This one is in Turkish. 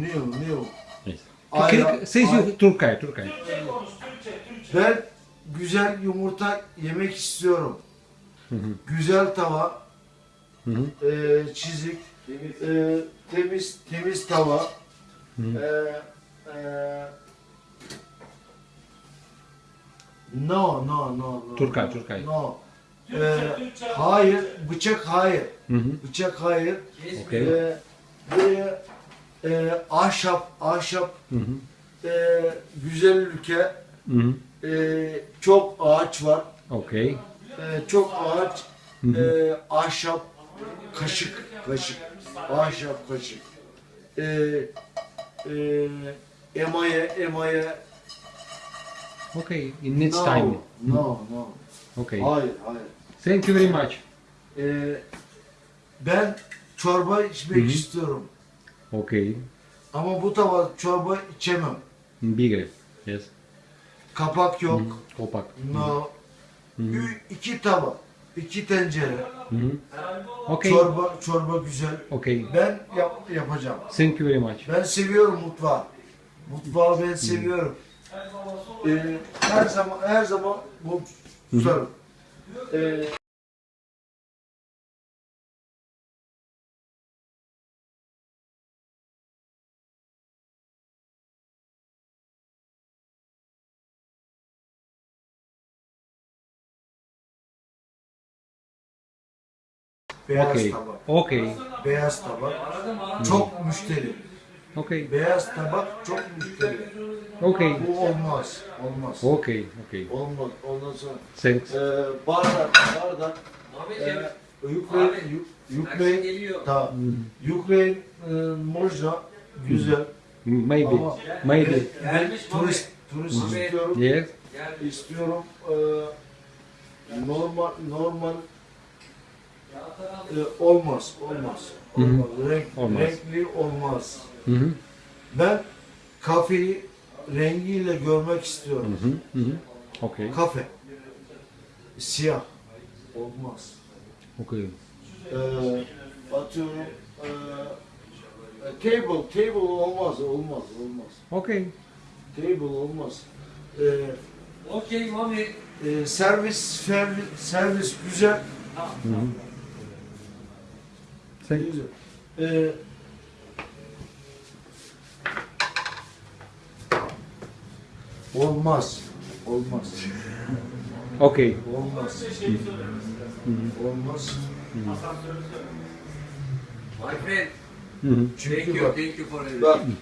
new. Yes. Ayran- Kırk- Says ay- Turkay, Turkay. Ben güzel yumurta yemek istiyorum. Güzel tava, Hı hı. e, çizik, e, temiz temiz tava. E, e, no, no, no, no. Turkay, Turkay. No. E, hayır, bıçak hayır. Hı hı. Bıçak hayır. Okay. E, buraya e, ahşap, ahşap, Hı hı. e, güzel ülke, Hı hı. e, çok ağaç var. Okay. Ee, çok ağaç, e, ahşap, kaşık, kaşık, ahşap kaşık. Ee, e, emaye, emaye. Okay. In next No, time. no, no. Okay. Hayır, hayır. Thank you very much. Ee, ben çorba içmek istiyorum. Okay. Ama bu tava çorba içemem. Bigger. Yes. Kapak yok. Opak. No. Ü- iki tava, iki tencere. Hı hı. Okay. Çorba, çorba güzel. Okay. Ben yap, yapacağım. Thank you very much. Ben seviyorum mutfağı. Mutfağı ben seviyorum. Ee, her zaman her zaman bu tutarım. Ee, beyaz Okay. tabak. Okay. Beyaz tabak. Çok müşteri. Okay. Beyaz tabak çok müşteri. Okay. Bu olmaz. Olmaz. Okay. Okay. Olmaz. Ondan sonra Thanks. Ee, bardak, bardak. Ee, Ukrayna, Yu- Ukrayna, da, Ukrayna e, można, güzel. Maybe. Ama Maybe. ben, ben turist, turist istiyorum. Yes. İstiyorum. Ee, normal, normal e, olmaz, olmaz. Olmaz. Renk, Olmaz. Renkli olmaz. Hı hı. Ben kafeyi rengiyle görmek istiyorum. Hı hı. Hı hı. Okay. Kafe. Siyah. Olmaz. Okay. Ee, atıyorum ee, table, table olmaz, olmaz, olmaz. Okay. Table olmaz. Ee, Okay, mommy. e, servis, servis, servis güzel. Hı hı. Güzel. Ee, olmaz, olmaz, Okay. olmaz, olmaz. My friend, Hı hı. thank you, thank you for everything.